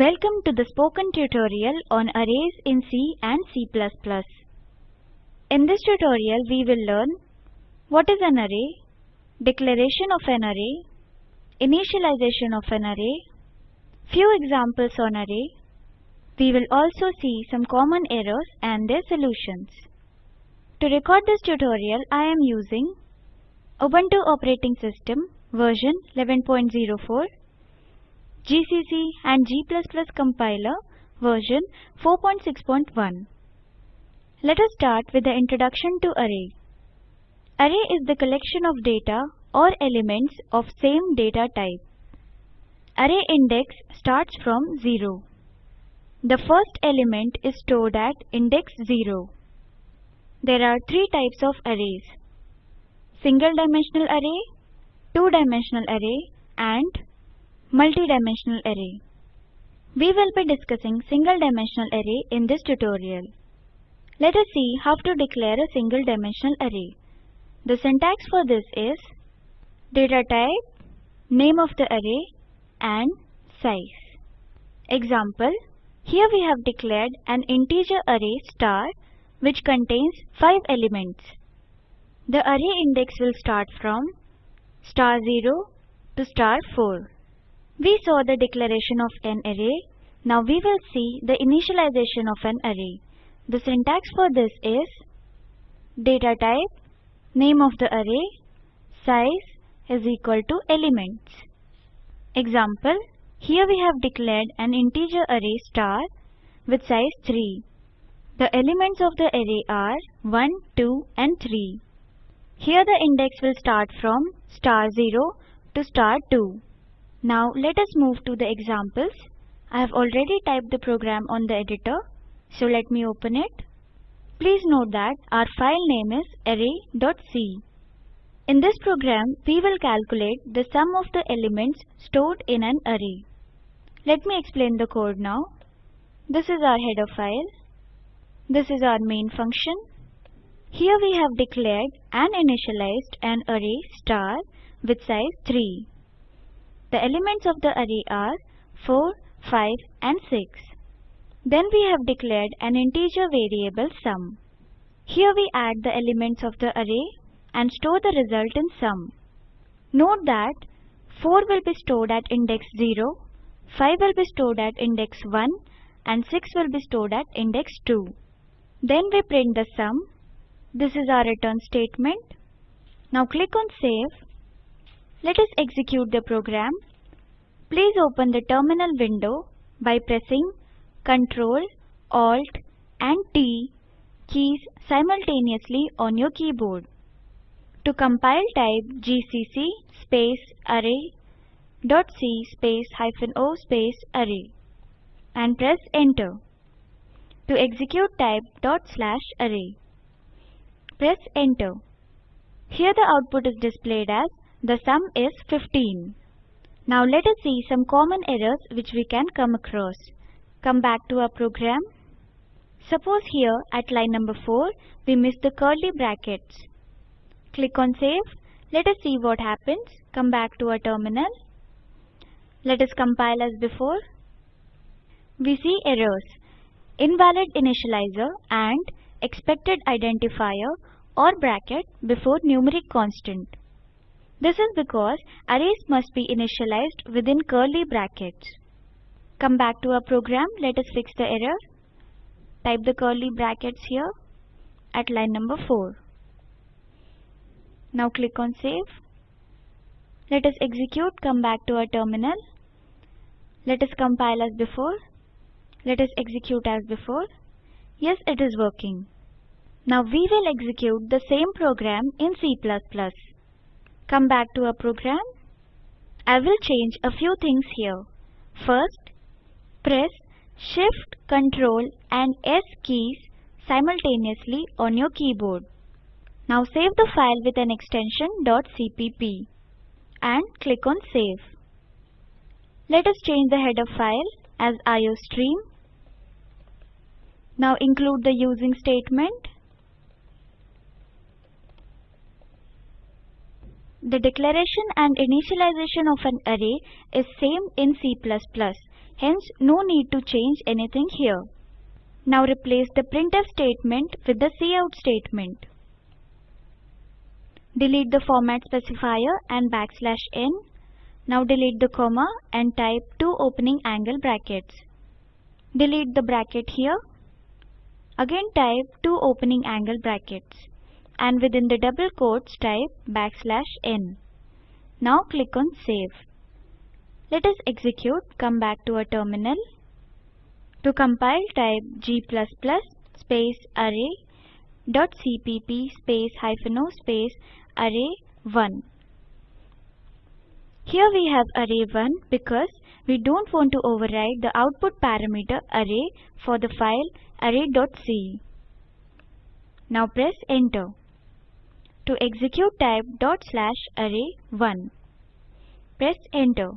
Welcome to the spoken tutorial on arrays in C and C++. In this tutorial we will learn what is an array, declaration of an array, initialization of an array, few examples on array. We will also see some common errors and their solutions. To record this tutorial I am using Ubuntu operating system version 11.04 GCC and G++ compiler version 4.6.1. Let us start with the introduction to array. Array is the collection of data or elements of same data type. Array index starts from 0. The first element is stored at index 0. There are three types of arrays. Single dimensional array, two dimensional array and multi-dimensional array. We will be discussing single dimensional array in this tutorial. Let us see how to declare a single dimensional array. The syntax for this is data type, name of the array and size. Example, here we have declared an integer array star which contains 5 elements. The array index will start from star 0 to star 4. We saw the declaration of an array. Now we will see the initialization of an array. The syntax for this is data type, name of the array, size is equal to elements. Example, here we have declared an integer array star with size 3. The elements of the array are 1, 2 and 3. Here the index will start from star 0 to star 2. Now let us move to the examples. I have already typed the program on the editor, so let me open it. Please note that our file name is array.c. In this program, we will calculate the sum of the elements stored in an array. Let me explain the code now. This is our header file. This is our main function. Here we have declared and initialized an array star with size 3. The elements of the array are 4, 5 and 6. Then we have declared an integer variable sum. Here we add the elements of the array and store the result in sum. Note that 4 will be stored at index 0, 5 will be stored at index 1 and 6 will be stored at index 2. Then we print the sum. This is our return statement. Now click on save let us execute the program. Please open the terminal window by pressing Ctrl, Alt and T keys simultaneously on your keyboard. To compile type gcc space array dot c space hyphen o space array and press enter. To execute type dot slash array. Press enter. Here the output is displayed as the sum is 15. Now let us see some common errors which we can come across. Come back to our program. Suppose here at line number 4 we miss the curly brackets. Click on save. Let us see what happens. Come back to our terminal. Let us compile as before. We see errors. Invalid initializer and expected identifier or bracket before numeric constant. This is because arrays must be initialized within curly brackets. Come back to our program. Let us fix the error. Type the curly brackets here at line number 4. Now click on save. Let us execute. Come back to our terminal. Let us compile as before. Let us execute as before. Yes, it is working. Now we will execute the same program in C++. Come back to our program. I will change a few things here. First, press Shift, Ctrl and S keys simultaneously on your keyboard. Now save the file with an extension .cpp and click on Save. Let us change the header file as iostream. Now include the using statement The declaration and initialization of an array is same in C++. Hence, no need to change anything here. Now replace the printf statement with the cout statement. Delete the format specifier and backslash n. Now delete the comma and type two opening angle brackets. Delete the bracket here. Again type two opening angle brackets and within the double quotes type backslash n. Now click on save. Let us execute, come back to our terminal. To compile type g++ space array dot cpp space hyphen o space array 1. Here we have array 1 because we don't want to override the output parameter array for the file array.c. Now press enter. To execute type dot slash array 1. Press enter.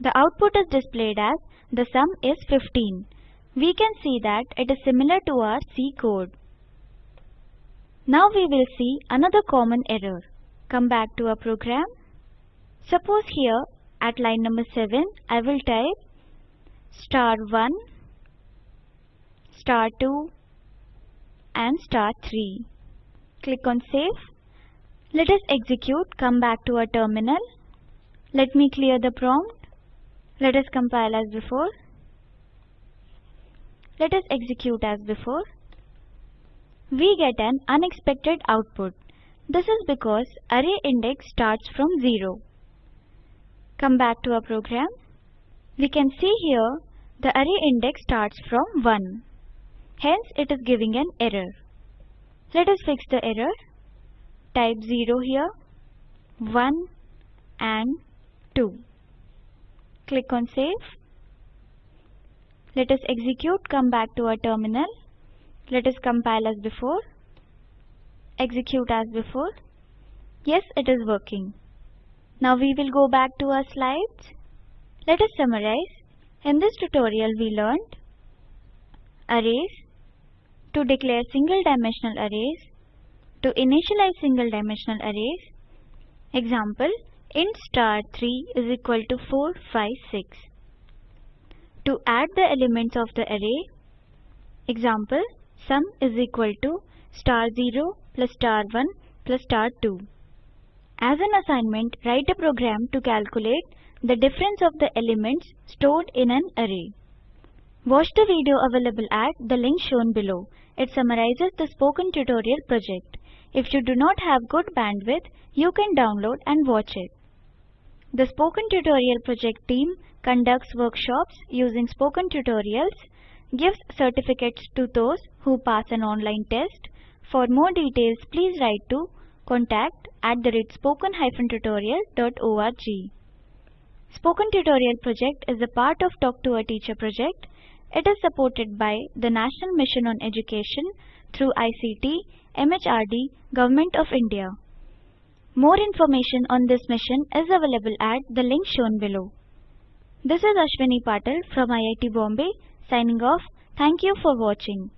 The output is displayed as the sum is 15. We can see that it is similar to our C code. Now we will see another common error. Come back to our program. Suppose here at line number 7 I will type star 1, star 2 and star 3. Click on save. Let us execute, come back to our terminal. Let me clear the prompt. Let us compile as before. Let us execute as before. We get an unexpected output. This is because array index starts from 0. Come back to our program. We can see here the array index starts from 1. Hence it is giving an error. Let us fix the error. Type 0 here, 1 and 2. Click on save. Let us execute, come back to our terminal. Let us compile as before. Execute as before. Yes, it is working. Now we will go back to our slides. Let us summarize. In this tutorial we learned arrays, to declare single dimensional arrays, to initialize single dimensional arrays. Example, int star 3 is equal to 4, 5, 6. To add the elements of the array, example, sum is equal to star 0 plus star 1 plus star 2. As an assignment, write a program to calculate the difference of the elements stored in an array. Watch the video available at the link shown below. It summarizes the spoken tutorial project. If you do not have good bandwidth, you can download and watch it. The Spoken Tutorial project team conducts workshops using spoken tutorials, gives certificates to those who pass an online test. For more details, please write to contact at the spoken-tutorial.org. Spoken Tutorial project is a part of Talk to a Teacher project. It is supported by the National Mission on Education through ICT, MHRD, Government of India. More information on this mission is available at the link shown below. This is Ashwini Patil from IIT Bombay signing off. Thank you for watching.